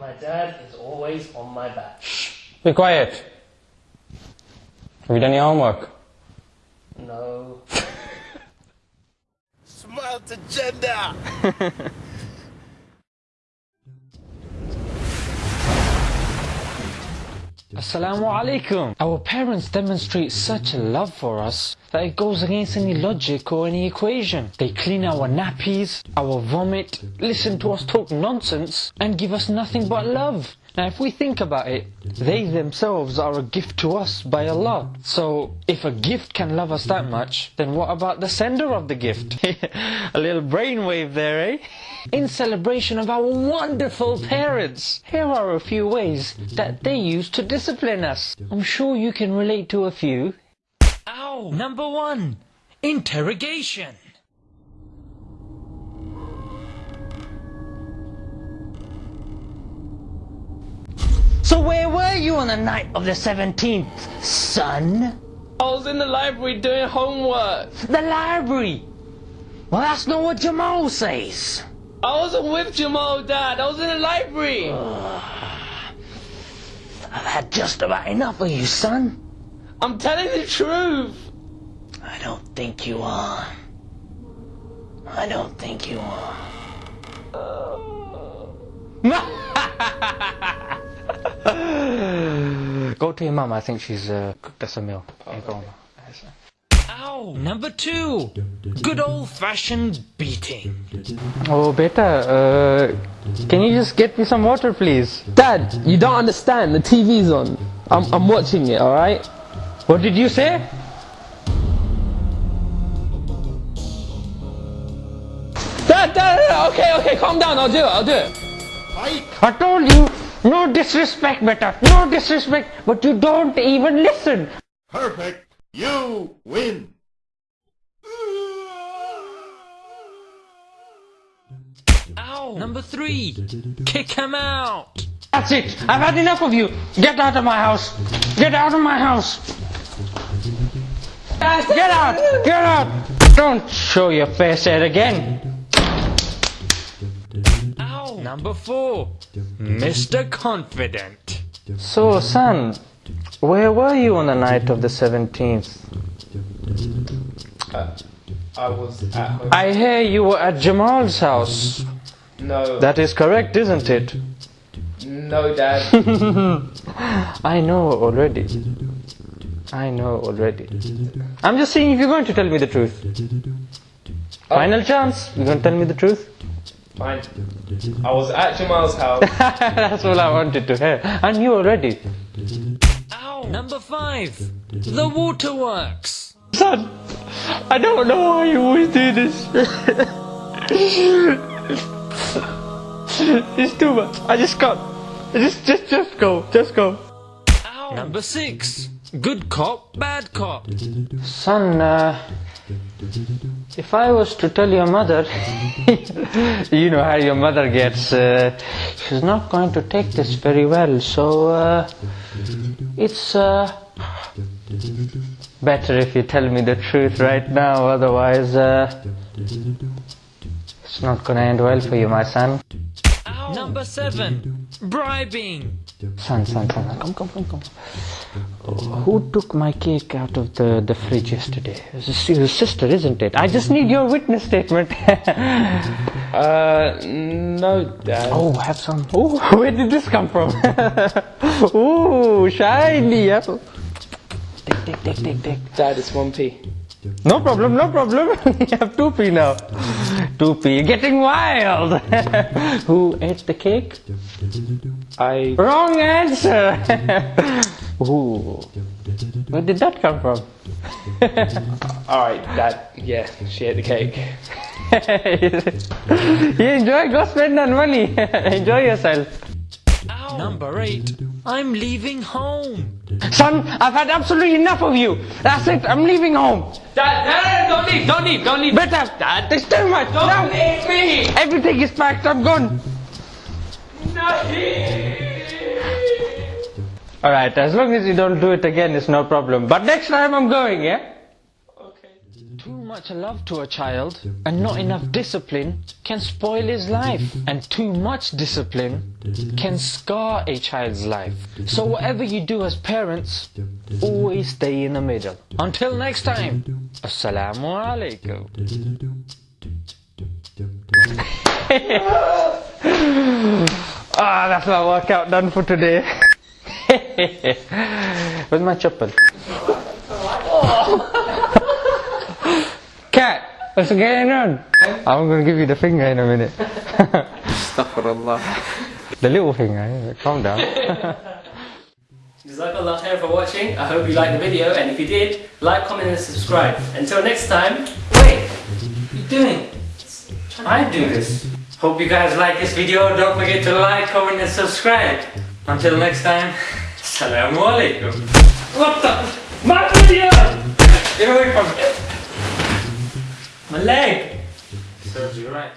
My dad is always on my back. Be quiet. Have you done your homework? No. Smile to agenda! Assalamu alaikum. Our parents demonstrate such a love for us that it goes against any logic or any equation. They clean our nappies, our vomit, listen to us talk nonsense, and give us nothing but love. Now, if we think about it, they themselves are a gift to us by Allah. So, if a gift can love us that much, then what about the sender of the gift? a little brainwave there, eh? In celebration of our wonderful parents, here are a few ways that they use to discipline us. I'm sure you can relate to a few. Ow! Number one, interrogation. So where were you on the night of the 17th, son? I was in the library doing homework. The library. Well, that's not what Jamal says. I wasn't with Jamal, Dad. I was in the library. I've had just about enough of you, son. I'm telling the truth. I don't think you are. I don't think you are. Go to your mum. I think she's uh, cooked us a meal. Here, go on. Ow! Number two, good old-fashioned beating. Oh, beta, uh, can you just get me some water, please? Dad, you don't understand. The TV's on. I'm, I'm watching it, alright? What did you say? Dad, Dad, Dad, okay, okay, calm down. I'll do it, I'll do it. I told you, no disrespect, beta, no disrespect, but you don't even listen. Perfect! You win! Ow! Number three, kick him out. That's it. I've had enough of you. Get out of my house. Get out of my house. Get out. Get out. Don't show your face here again. Ow! Number four, Mr. Confident. So, son, where were you on the night of the 17th? Uh, I was at home. I hear you were at Jamal's house. No. That is correct, isn't it? No, Dad. I know already. I know already. I'm just saying if you're going to tell me the truth. Oh. Final chance. You're going to tell me the truth? Fine. I was at Jamal's house. That's all I wanted to hear. I knew already. Ow! Number five. The waterworks. Son, I don't know why you always do this. it's too much. I just can't. Just, just, just go. Just go. Number six. Good cop, bad cop. Son, uh, if I was to tell your mother, you know how your mother gets, uh, she's not going to take this very well. So, uh, it's, uh, better if you tell me the truth right now. Otherwise, uh, it's not going to end well for you, my son. Number seven, bribing. Son, son, son, come, come, come, come. Who took my cake out of the, the fridge yesterday? It was your sister, isn't it? I just need your witness statement. Uh, no, Dad. oh, have some. Oh, where did this come from? Ooh, shiny apple. Take, take, take, take, take. Dad, it's 1p. No problem, no problem. you have 2p now. 2p. You're getting wild. Who ate the cake? I. Wrong answer. Ooh. Where did that come from? Alright, Dad. Yeah, she ate the cake. you enjoy, go spend that money. enjoy yourself. Number eight. I'm leaving home. Son, I've had absolutely enough of you. That's it. I'm leaving home. Dad, Dad, don't leave, don't leave, don't leave. Better. Dad, there's too much. Don't leave me. Everything is packed. I'm gone. All right. As long as you don't do it again, it's no problem. But next time I'm going, yeah. Much love to a child and not enough discipline can spoil his life. And too much discipline can scar a child's life. So whatever you do as parents, always stay in the middle. Until next time, Assalamu alaikum. ah, that's my workout done for today. Where's my chappal? Cat, what's going on? I'm gonna give you the finger in a minute. Astaghfirullah. the little finger, calm down. Jazakallah khair for watching. I hope you liked the video and if you did, like, comment and subscribe. Until next time, wait, what are you doing? I do this. Hope you guys like this video. Don't forget to like, comment and subscribe. Until next time, Assalamu alaikum. What the? My video! Get away from me. My leg. Serves you right.